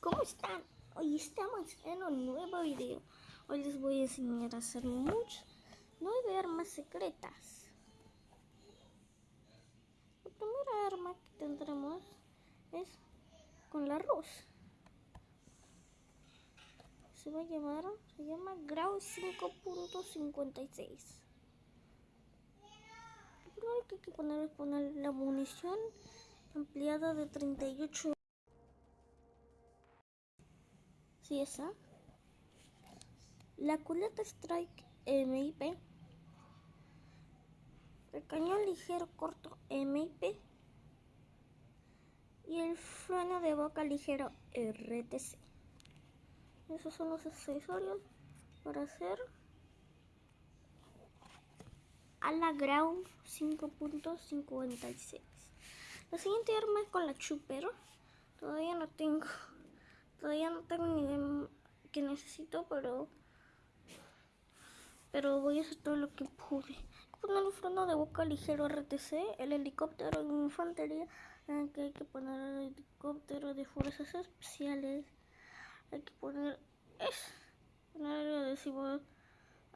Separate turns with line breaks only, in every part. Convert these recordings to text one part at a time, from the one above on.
¿cómo están? Hoy estamos en un nuevo video. Hoy les voy a enseñar a hacer muchas nueve armas secretas. La primera arma que tendremos es con la arroz. Se va a llamar, se llama Grau 5.56. Lo primero que hay que poner es poner la munición ampliada de 38 Sí, esa. La culeta Strike MIP. El cañón ligero corto MIP. Y el freno de boca ligero RTC. Esos son los accesorios para hacer a la Ground 5.56. La siguiente arma es con la Chuper. Todavía no tengo Todavía no tengo ni idea que necesito, pero pero voy a hacer todo lo que pude. Poner el freno de boca ligero RTC, el helicóptero de infantería, que hay que poner el helicóptero de fuerzas especiales, hay que poner es poner el adhesivo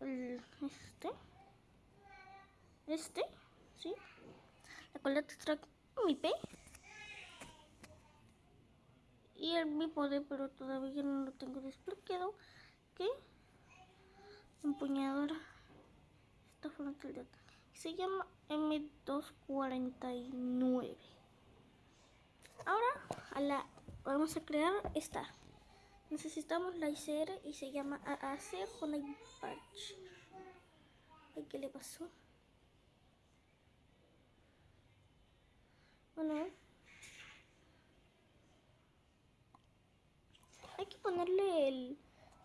este este sí la coleta track mi P y el mi poder pero todavía no lo tengo desbloqueado que empuñadora esta frontal se llama M249 ahora a la vamos a crear esta. Necesitamos la ICR y se llama AAC Honey Patch. ¿qué le pasó? bueno hay que ponerle el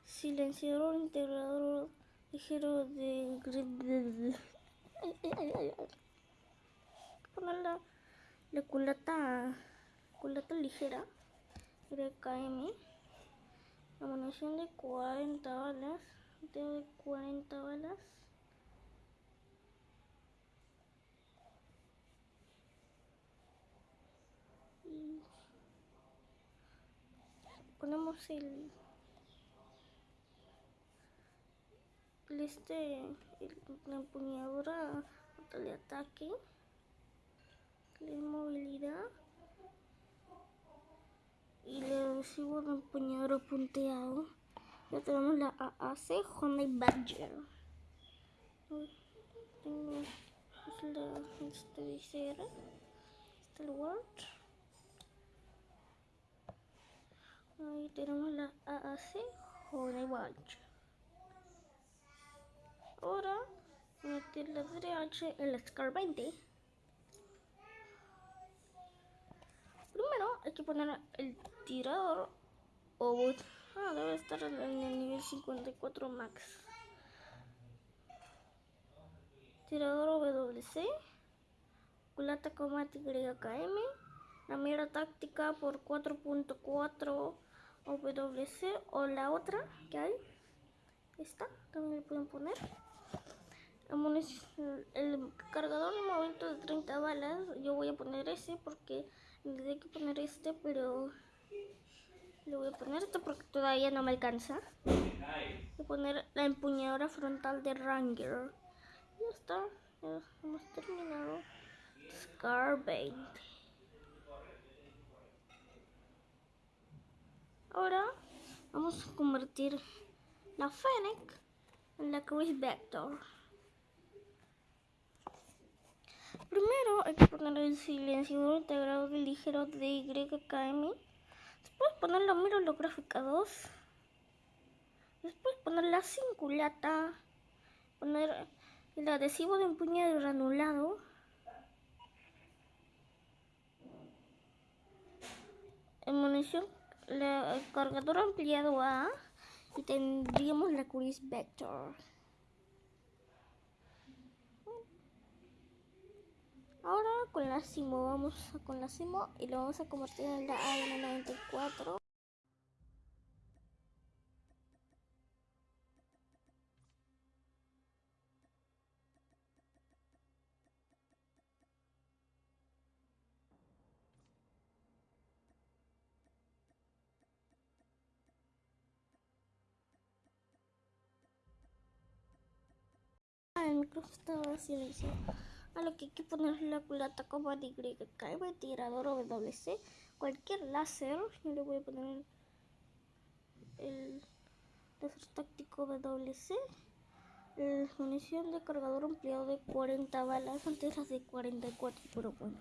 silenciador integrador ligero de poner la, la culata culata ligera KM la munición de 40 balas de 40 balas ponemos el, este el, la empuñadura de ataque la movilidad y le adhesivo de empuñadura punteado. Ya tenemos la AAC Honey Badger. Tengo la este visera este lugar Ahí tenemos la AAC Honey Watch. Ahora meter la DH en la SCAR 20. Primero hay que poner el tirador o ah, debe estar en el nivel 54 max. Tirador WC, culata combate YKM, la mira táctica por 4.4 WC o la otra que hay. Esta también le pueden poner. El cargador de momento de 30 balas yo voy a poner ese porque hay que poner este pero le voy a poner este porque todavía no me alcanza. Voy a poner la empuñadora frontal de Ranger. Ya está ya hemos terminado. Scar 20 Ahora vamos a convertir la Fennec en la Chris Vector. Primero hay que poner el silenciador integrado ligero de YKM. Después poner la mira holográfica 2. Después poner la cinculata. Poner el adhesivo de empuñado granulado. En munición la, el cargador ampliado A y tendríamos la Curis Vector. Ahora con la Simo, vamos con la Simo y lo vamos a convertir en la AN94. El micrófono estaba silenciado. A lo que hay que poner la culata como de YKM, tirador o WC, cualquier láser. Yo le voy a poner el láser táctico WC. La munición de cargador ampliado de 40 balas, antes las de 44, pero bueno.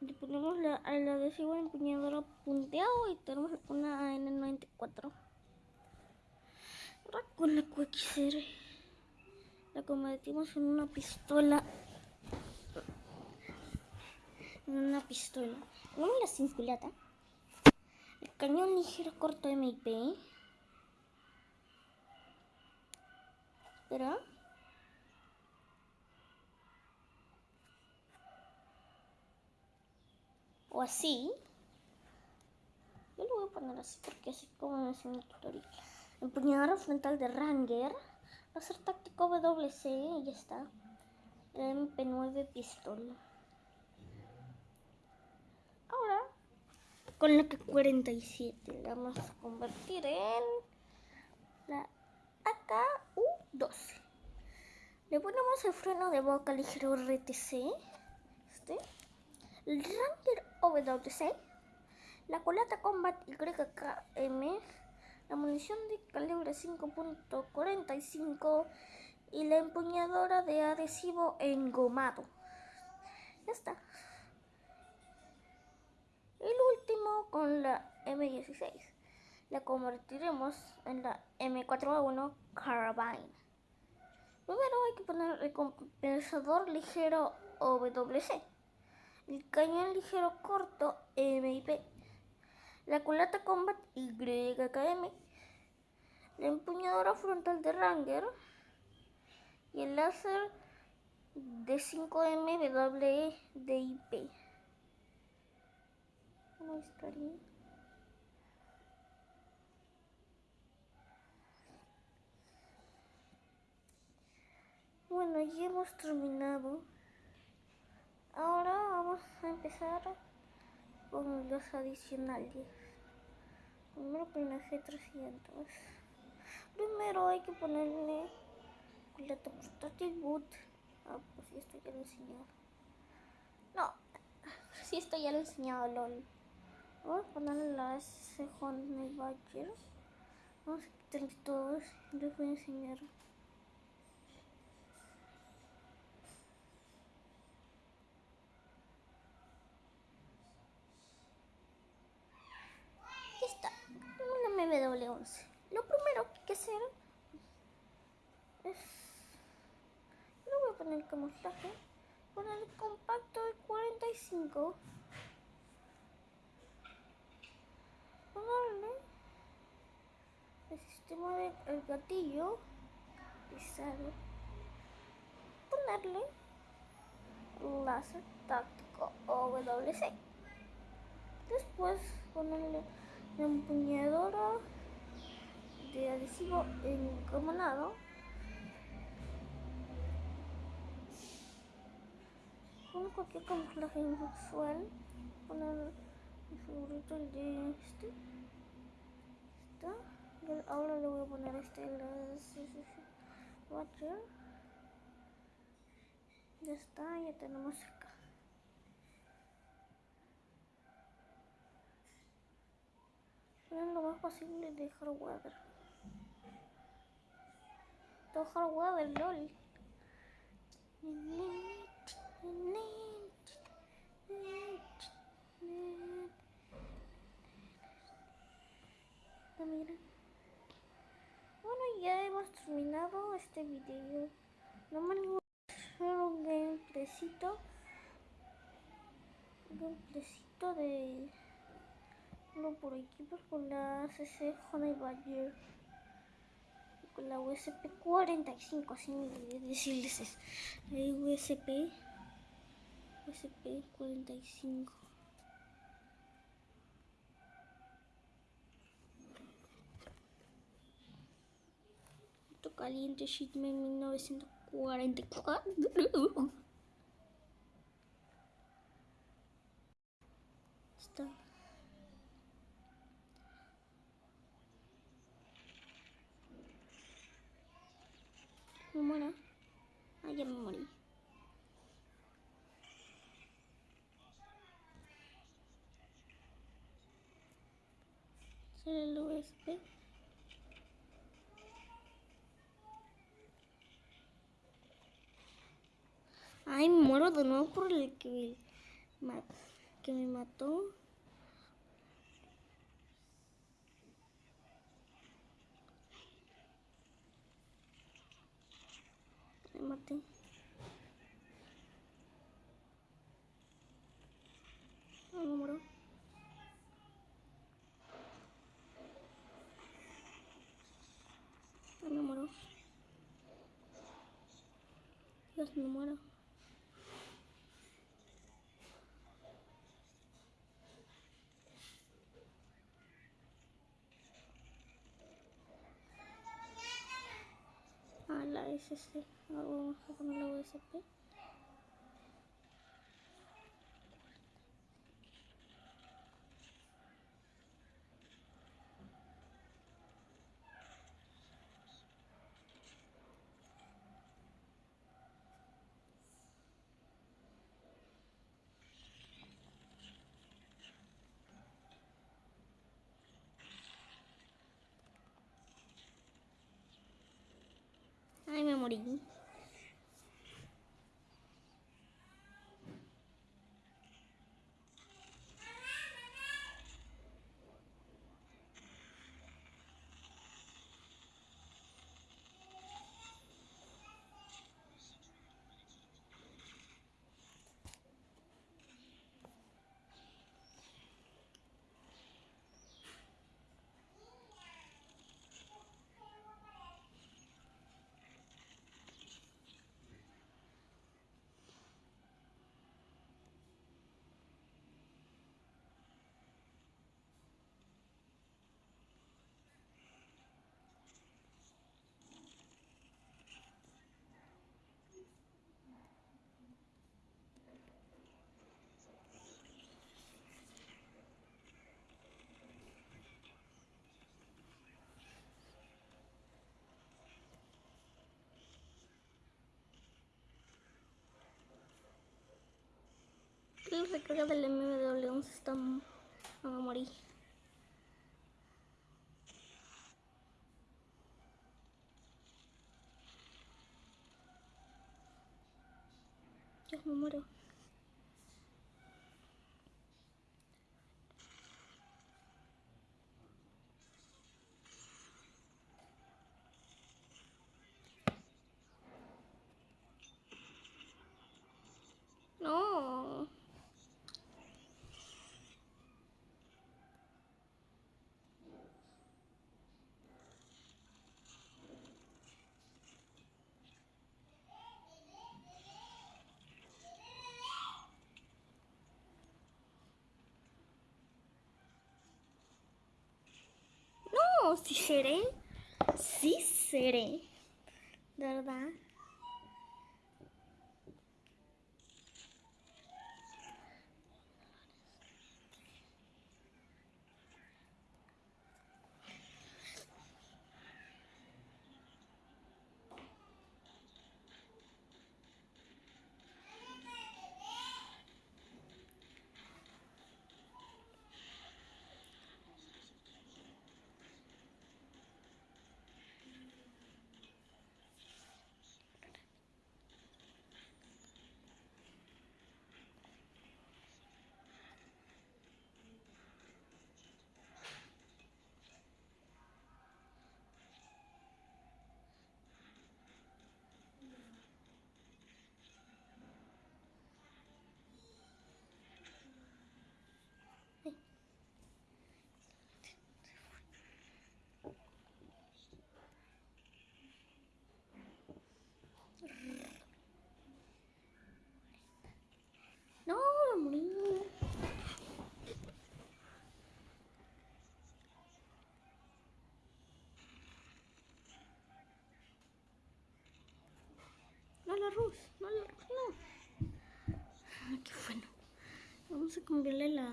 Le ponemos la, el adhesivo empuñadora punteado y tenemos una AN94. Con la QXR la convertimos en una pistola. En una pistola. No me la sin culata. El cañón ligero corto MIP. Espera. o así. Yo lo voy a poner así porque así como es mi tutorial. Empuñadora frontal de Ranger. Va a ser táctico WC y ya está. MP9 pistola. Ahora, con la K47 la vamos a convertir en la AKU12. Le ponemos el freno de boca ligero RTC. Este. El Ranger WC, la colata Combat YKM, la munición de calibre 5.45 y la empuñadora de adhesivo engomado. Ya está. El último con la M16. La convertiremos en la M4A1 Carabine. Primero hay que poner el compensador ligero WC el cañón ligero corto MIP, la culata Combat YKM, la empuñadora frontal de Ranger y el láser de 5M WDIP. Bueno, ya hemos terminado. Ahora vamos a empezar con los adicionales. Primero la G300. Primero hay que ponerle la portátil boot. Ah, pues esto ya lo he enseñado. No, si esto ya lo he enseñado, LOL. Vamos a ponerle la S Honda Badger. Vamos a quitar todos les voy a enseñar. Lo primero que hacer es... No voy a poner el camuflaje. Poner el compacto de 45. Ponerle el sistema del gatillo pisado. Ponerle láser táctico WC. Después ponerle la empuñadora de adhesivo encomunado. Con cualquier camuflaje inusual favorito el de este. Está ahora le voy a poner este el watcher. Ya está ya tenemos acá lo más posible de hardware todo hardware LOL. Bueno, ya hemos terminado este video. No me un gameplaycito. Un gameplaycito de... No por equipos con la CC Honey Badger con la USP 45, así decirles es. USP, USP 45. Caliente Shitman 1944. Está. Muera. Ah, ya me morí. Sale el USB. Ay, me muero de nuevo por el que me mató. Me muero. Ay, me muero. Dios, me muero. Ah, la SC. Ahora vamos a poner la USP. La recarga del MW11 está a morir. Yo me muero. No. No, sí seré. Sí seré. De verdad. No, me morí. Rus, no la no. Qué bueno. Vamos a cambiarle la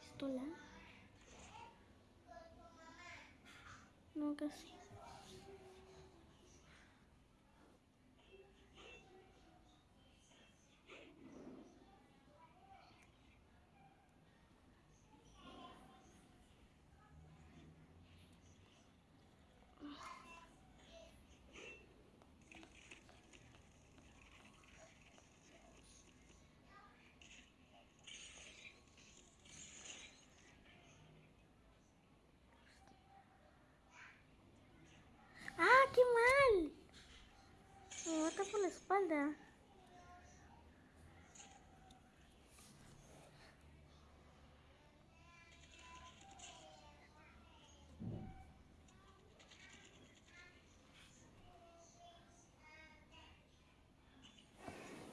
pistola. No, casi. Espalda.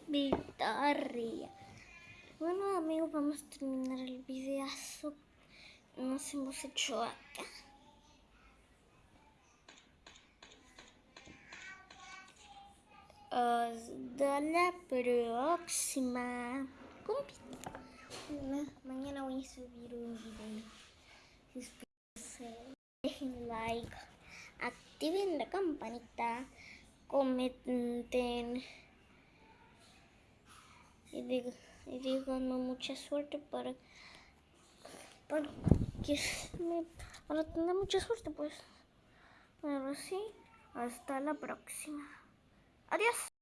Victoria. Bueno amigos, vamos a terminar el videazo. Nos hemos hecho acá. Hasta la próxima. Mañana voy a subir un video. Suscríbanse, dejen like, activen la campanita, comenten y, digan, y díganme mucha suerte para, para que para tener mucha suerte pues. Bueno, sí, hasta la próxima. Adiós.